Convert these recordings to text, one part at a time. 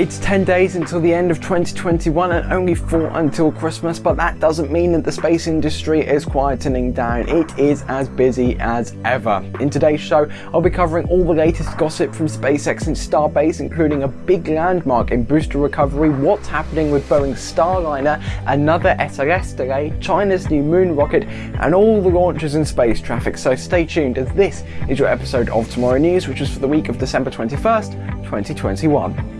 It's 10 days until the end of 2021 and only 4 until Christmas, but that doesn't mean that the space industry is quietening down. It is as busy as ever. In today's show, I'll be covering all the latest gossip from SpaceX and Starbase, including a big landmark in booster recovery, what's happening with Boeing's Starliner, another SLS delay, China's new moon rocket, and all the launches in space traffic. So stay tuned as this is your episode of Tomorrow News, which is for the week of December 21st, 2021.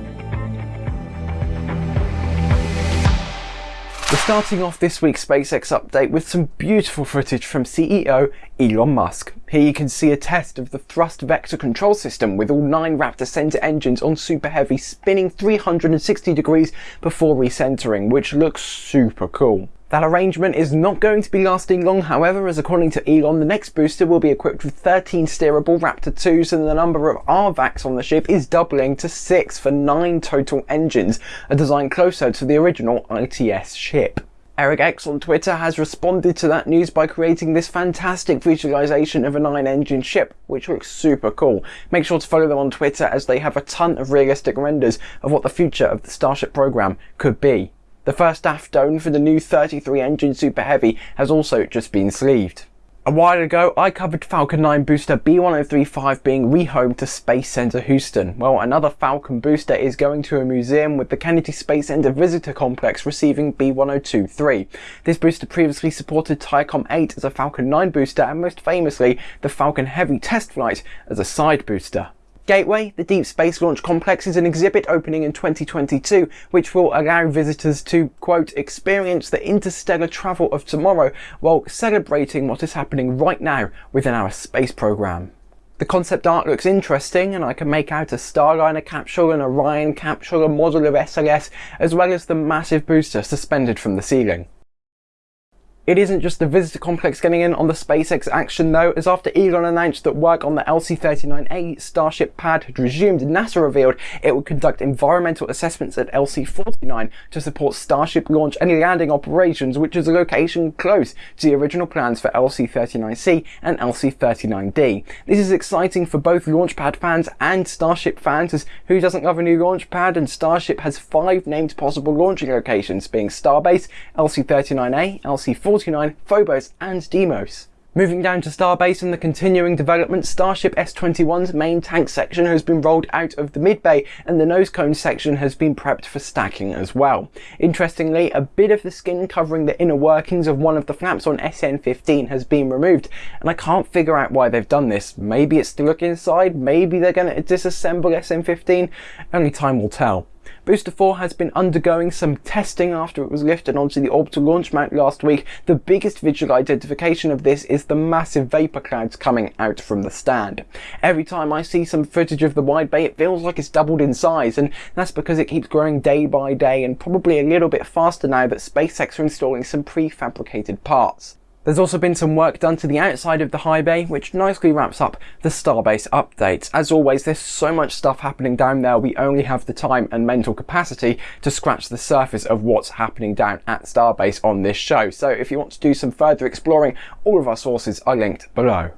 Starting off this week's SpaceX update with some beautiful footage from CEO Elon Musk. Here you can see a test of the thrust vector control system with all nine Raptor center engines on Super Heavy spinning 360 degrees before recentering, which looks super cool. That arrangement is not going to be lasting long, however, as according to Elon, the next booster will be equipped with 13 steerable Raptor 2s and the number of RVACs on the ship is doubling to 6 for 9 total engines, a design closer to the original ITS ship. ErcX on Twitter has responded to that news by creating this fantastic visualization of a 9-engine ship, which looks super cool. Make sure to follow them on Twitter as they have a ton of realistic renders of what the future of the Starship program could be. The first aft dome for the new 33 engine Super Heavy has also just been sleeved. A while ago, I covered Falcon 9 booster B1035 being rehomed to Space Center Houston. Well, another Falcon booster is going to a museum with the Kennedy Space Center Visitor Complex receiving B1023. This booster previously supported Thaicom 8 as a Falcon 9 booster and most famously the Falcon Heavy test flight as a side booster. Gateway, the Deep Space Launch Complex, is an exhibit opening in 2022, which will allow visitors to, quote, experience the interstellar travel of tomorrow while celebrating what is happening right now within our space program. The concept art looks interesting and I can make out a Starliner capsule, an Orion capsule, a model of SLS, as well as the massive booster suspended from the ceiling. It isn't just the visitor complex getting in on the SpaceX action though, as after Elon announced that work on the LC-39A Starship pad had resumed, NASA revealed it would conduct environmental assessments at LC-49 to support Starship launch and landing operations, which is a location close to the original plans for LC-39C and LC-39D. This is exciting for both Launchpad fans and Starship fans, as who doesn't love a new launch pad, and Starship has five named possible launching locations, being Starbase, LC-39A, LC-49, 49, Phobos and Deimos. Moving down to Starbase and the continuing development, Starship S-21's main tank section has been rolled out of the mid-bay and the nose cone section has been prepped for stacking as well. Interestingly, a bit of the skin covering the inner workings of one of the flaps on SN-15 has been removed and I can't figure out why they've done this. Maybe it's to look inside, maybe they're going to disassemble SN-15, only time will tell. Booster 4 has been undergoing some testing after it was lifted onto the orbital launch mount last week. The biggest visual identification of this is the massive vapor clouds coming out from the stand. Every time I see some footage of the wide bay it feels like it's doubled in size and that's because it keeps growing day by day and probably a little bit faster now that SpaceX are installing some prefabricated parts. There's also been some work done to the outside of the high bay, which nicely wraps up the Starbase update. As always, there's so much stuff happening down there, we only have the time and mental capacity to scratch the surface of what's happening down at Starbase on this show. So if you want to do some further exploring, all of our sources are linked below.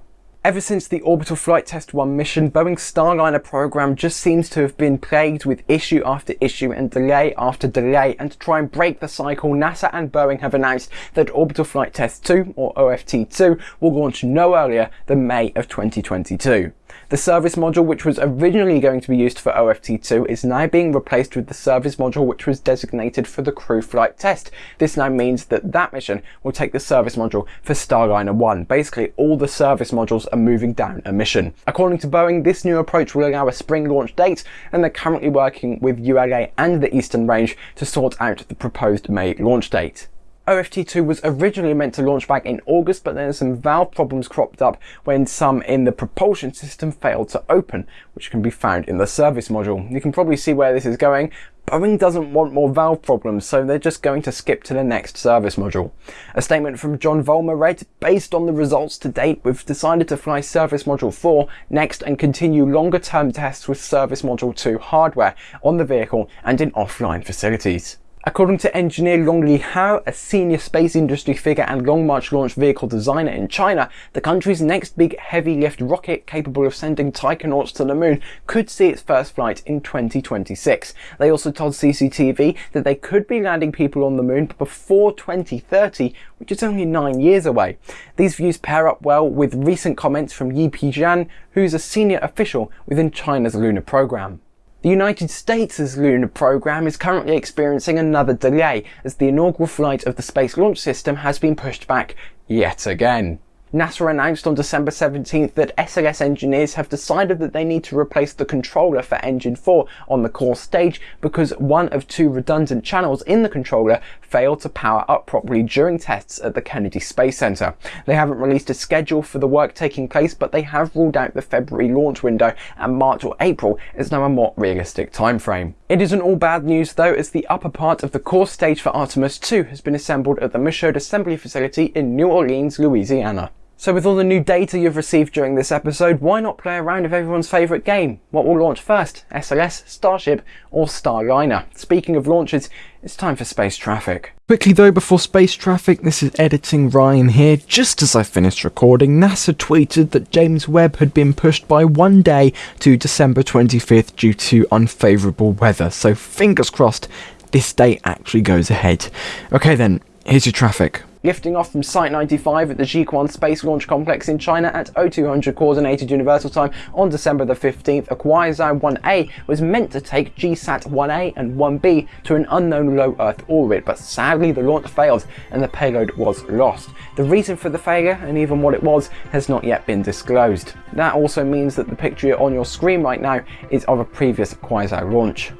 Ever since the Orbital Flight Test 1 mission, Boeing's Starliner program just seems to have been plagued with issue after issue and delay after delay, and to try and break the cycle, NASA and Boeing have announced that Orbital Flight Test 2, or OFT2, will launch no earlier than May of 2022. The service module which was originally going to be used for OFT2 is now being replaced with the service module which was designated for the crew flight test. This now means that that mission will take the service module for Starliner 1. Basically all the service modules are moving down a mission. According to Boeing, this new approach will allow a spring launch date and they're currently working with ULA and the Eastern Range to sort out the proposed May launch date. OFT2 was originally meant to launch back in August, but then some valve problems cropped up when some in the propulsion system failed to open, which can be found in the service module. You can probably see where this is going. Boeing doesn't want more valve problems, so they're just going to skip to the next service module. A statement from John Vollmer read, based on the results to date, we've decided to fly service module 4 next and continue longer term tests with service module 2 hardware on the vehicle and in offline facilities. According to engineer Long Lehao, a senior space industry figure and Long March launch vehicle designer in China, the country's next big heavy lift rocket capable of sending taikonauts to the moon could see its first flight in 2026. They also told CCTV that they could be landing people on the moon before 2030, which is only nine years away. These views pair up well with recent comments from Yi Pijian, who's a senior official within China's lunar program. The United States' lunar program is currently experiencing another delay as the inaugural flight of the Space Launch System has been pushed back yet again. NASA announced on December 17th that SLS engineers have decided that they need to replace the controller for engine 4 on the core stage because one of two redundant channels in the controller failed to power up properly during tests at the Kennedy Space Center. They haven't released a schedule for the work taking place, but they have ruled out the February launch window and March or April is now a more realistic timeframe. It isn't all bad news though, as the upper part of the core stage for Artemis 2 has been assembled at the Michoud Assembly Facility in New Orleans, Louisiana. So with all the new data you've received during this episode, why not play around with everyone's favourite game? What will launch first? SLS, Starship or Starliner? Speaking of launches, it's time for space traffic. Quickly though, before space traffic, this is editing Ryan here. Just as I finished recording, NASA tweeted that James Webb had been pushed by one day to December 25th due to unfavourable weather. So fingers crossed, this date actually goes ahead. Okay then, here's your traffic lifting off from Site 95 at the Jiuquan Space Launch Complex in China at 0200 Coordinated Universal Time on December the 15th, a Kuaizhou 1A was meant to take GeeSAT 1A and 1B to an unknown low Earth orbit, but sadly the launch failed and the payload was lost. The reason for the failure, and even what it was, has not yet been disclosed. That also means that the picture on your screen right now is of a previous Kuaizhou launch.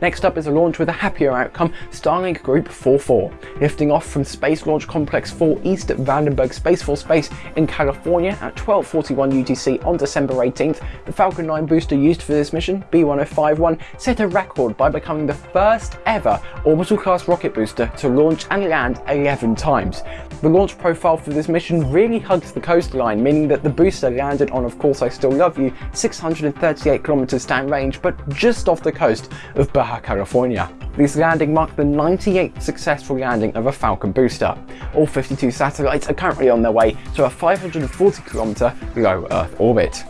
Next up is a launch with a happier outcome, Starlink Group 44, lifting off from Space Launch Complex 4 East at Vandenberg Space Force Base in California at 12.41 UTC on December 18th. The Falcon 9 booster used for this mission, B1051, set a record by becoming the first ever orbital class rocket booster to launch and land 11 times. The launch profile for this mission really hugs the coastline, meaning that the booster landed on Of Course I Still Love You 638 kilometers downrange, but just off the coast of Baja Baja California. This landing marked the 98th successful landing of a Falcon booster. All 52 satellites are currently on their way to a 540 km low Earth orbit.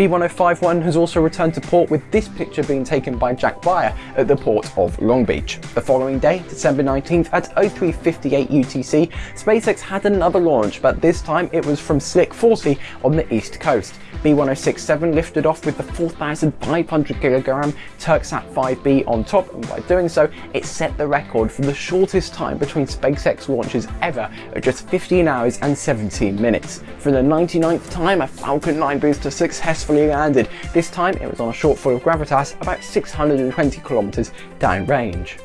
B1051 has also returned to port with this picture being taken by Jack Beyer at the port of Long Beach. The following day, December 19th at 0358 UTC, SpaceX had another launch, but this time it was from Slick 40 on the east coast. B1067 lifted off with the 4,500 kilogram Turksat 5B on top, and by doing so, it set the record for the shortest time between SpaceX launches ever at just 15 hours and 17 minutes. For the 99th time, a Falcon 9 booster successfully landed. This time, it was on a shortfall of gravitas about 620 kilometers downrange.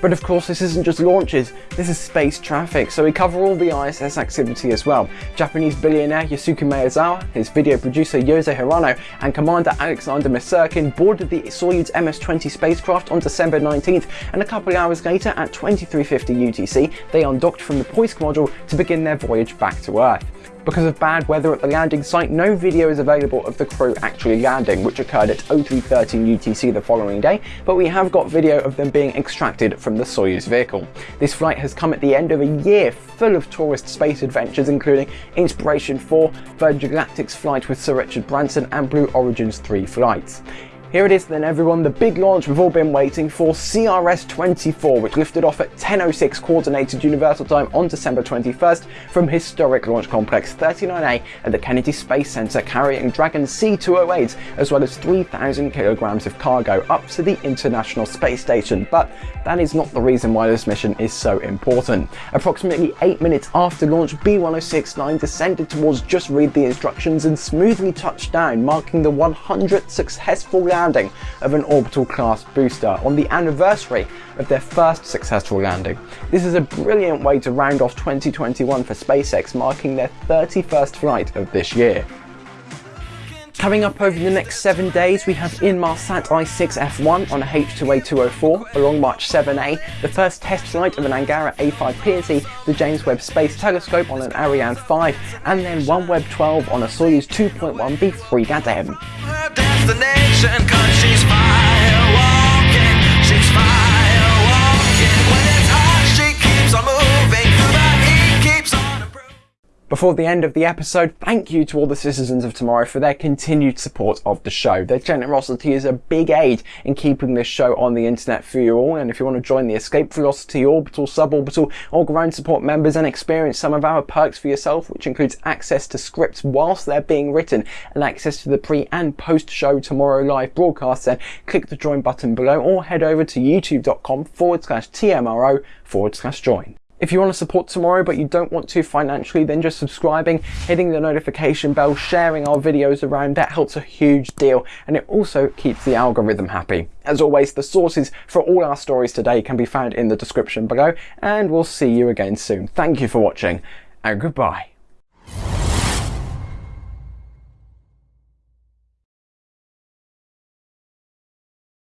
But of course this isn't just launches, this is space traffic, so we cover all the ISS activity as well. Japanese billionaire Yusaku Maezawa, his video producer Yozo Hirano, and Commander Alexander Misurkin boarded the Soyuz MS-20 spacecraft on December 19th, and a couple hours later at 2350 UTC, they undocked from the Poisk module to begin their voyage back to Earth. Because of bad weather at the landing site, no video is available of the crew actually landing, which occurred at 0313 UTC the following day, but we have got video of them being extracted from the Soyuz vehicle. This flight has come at the end of a year full of tourist space adventures, including Inspiration 4, Virgin Galactic's flight with Sir Richard Branson, and Blue Origin's three flights. Here it is then everyone, the big launch we've all been waiting for, CRS-24, which lifted off at 10.06 Coordinated Universal Time on December 21st from historic Launch Complex 39A at the Kennedy Space Center carrying Dragon C-208 as well as 3,000 kilograms of cargo up to the International Space Station. But that is not the reason why this mission is so important. Approximately 8 minutes after launch, B-1069 descended towards Just Read the Instructions and smoothly touched down, marking the 100th successful landing of an orbital class booster on the anniversary of their first successful landing. This is a brilliant way to round off 2021 for SpaceX, marking their 31st flight of this year. Coming up over the next seven days, we have Inmarsat I-6F1 on a H2A204, a Long March 7A, the first test flight of an Angara A5 PNT, the James Webb Space Telescope on an Ariane 5, and then OneWeb 12 on a Soyuz 2.1B Fregat M destination Cause she's fire Before the end of the episode, thank you to all the citizens of tomorrow for their continued support of the show. Their generosity is a big aid in keeping this show on the internet for you all. And if you want to join the Escape Velocity Orbital, Suborbital, or Ground Support members and experience some of our perks for yourself, which includes access to scripts whilst they're being written and access to the pre and post show Tomorrow Live broadcasts, then click the join button below or head over to youtube.com forward slash TMRO forward slash join. If you want to support tomorrow but you don't want to financially, then just subscribing, hitting the notification bell, sharing our videos around, that helps a huge deal and it also keeps the algorithm happy. As always, the sources for all our stories today can be found in the description below and we'll see you again soon. Thank you for watching and goodbye.